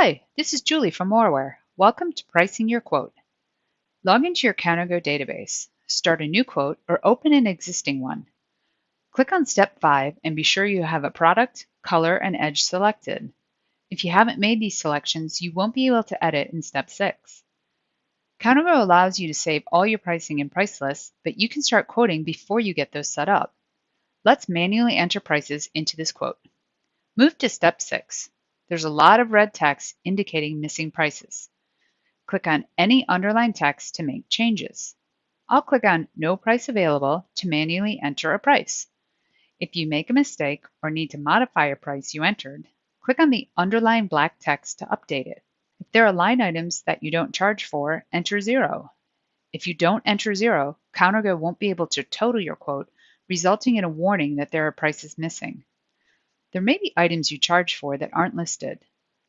Hi, this is Julie from Moraware. Welcome to Pricing Your Quote. Log into your CounterGo database, start a new quote, or open an existing one. Click on Step 5 and be sure you have a product, color, and edge selected. If you haven't made these selections, you won't be able to edit in Step 6. CounterGo allows you to save all your pricing in price lists, but you can start quoting before you get those set up. Let's manually enter prices into this quote. Move to Step 6. There's a lot of red text indicating missing prices. Click on any underlined text to make changes. I'll click on No Price Available to manually enter a price. If you make a mistake or need to modify a price you entered, click on the underlined black text to update it. If there are line items that you don't charge for, enter zero. If you don't enter zero, CounterGo won't be able to total your quote, resulting in a warning that there are prices missing. There may be items you charge for that aren't listed.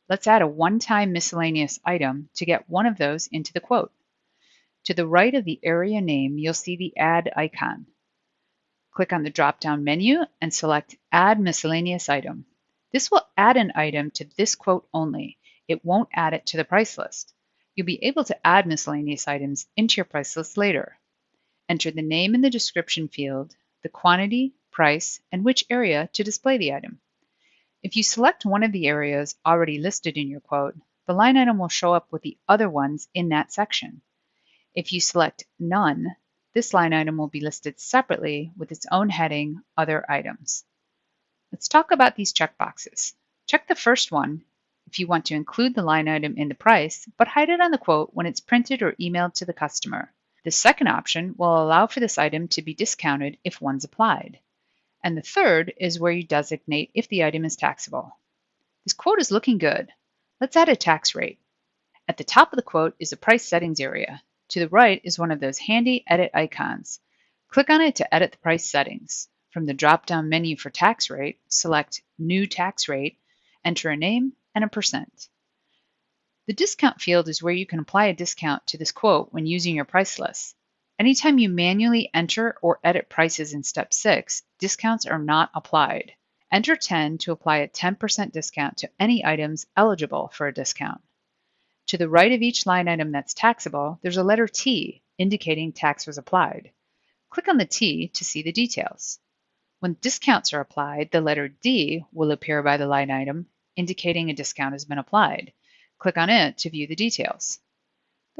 Let's add a one-time miscellaneous item to get one of those into the quote. To the right of the area name, you'll see the Add icon. Click on the drop-down menu and select Add Miscellaneous Item. This will add an item to this quote only. It won't add it to the price list. You'll be able to add miscellaneous items into your price list later. Enter the name in the description field, the quantity, price, and which area to display the item. If you select one of the areas already listed in your quote, the line item will show up with the other ones in that section. If you select None, this line item will be listed separately with its own heading, Other Items. Let's talk about these checkboxes. Check the first one if you want to include the line item in the price, but hide it on the quote when it's printed or emailed to the customer. The second option will allow for this item to be discounted if one's applied. And the third is where you designate if the item is taxable. This quote is looking good. Let's add a tax rate. At the top of the quote is a price settings area. To the right is one of those handy edit icons. Click on it to edit the price settings. From the drop-down menu for tax rate, select New Tax Rate, enter a name and a percent. The discount field is where you can apply a discount to this quote when using your price list. Anytime you manually enter or edit prices in step 6, discounts are not applied. Enter 10 to apply a 10% discount to any items eligible for a discount. To the right of each line item that's taxable, there's a letter T indicating tax was applied. Click on the T to see the details. When discounts are applied, the letter D will appear by the line item, indicating a discount has been applied. Click on it to view the details.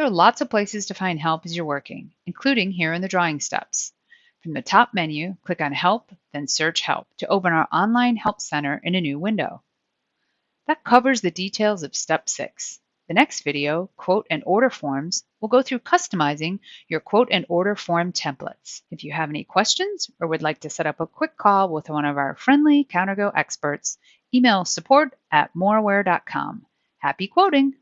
There are lots of places to find help as you're working, including here in the drawing steps. From the top menu, click on Help, then search Help to open our online Help Center in a new window. That covers the details of Step 6. The next video, Quote and Order Forms, will go through customizing your quote and order form templates. If you have any questions or would like to set up a quick call with one of our friendly CounterGo experts, email support at moraware.com. Happy quoting!